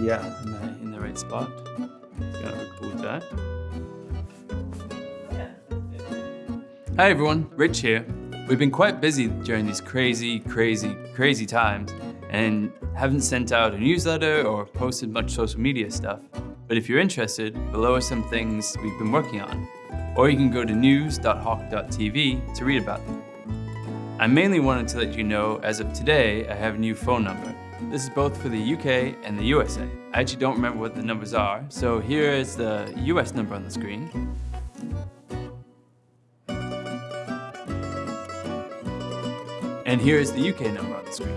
Yeah. Am I in the right spot? Got a cool that. Hi everyone, Rich here. We've been quite busy during these crazy, crazy, crazy times and haven't sent out a newsletter or posted much social media stuff. But if you're interested, below are some things we've been working on. Or you can go to news.hawk.tv to read about them. I mainly wanted to let you know, as of today, I have a new phone number. This is both for the UK and the USA. I actually don't remember what the numbers are, so here is the US number on the screen. And here is the UK number on the screen.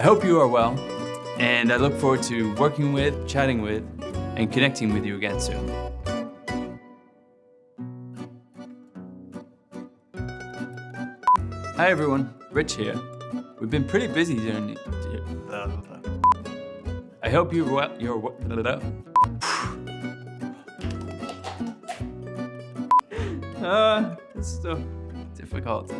I hope you are well, and I look forward to working with, chatting with, and connecting with you again soon. Hi everyone, Rich here. We've been pretty busy during I hope you're well, you're well. Uh, it's difficult.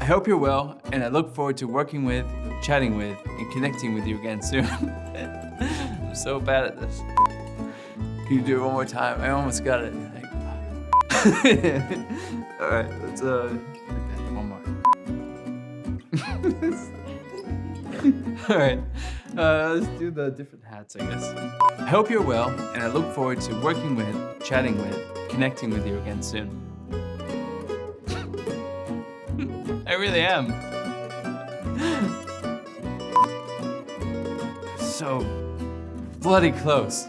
I hope you're well, and I look forward to working with, chatting with, and connecting with you again soon. I'm so bad at this. Can you do it one more time? I almost got it. All right, let's uh, All right, uh, let's do the different hats, I guess. I hope you're well, and I look forward to working with, chatting with, connecting with you again soon. I really am. So bloody close.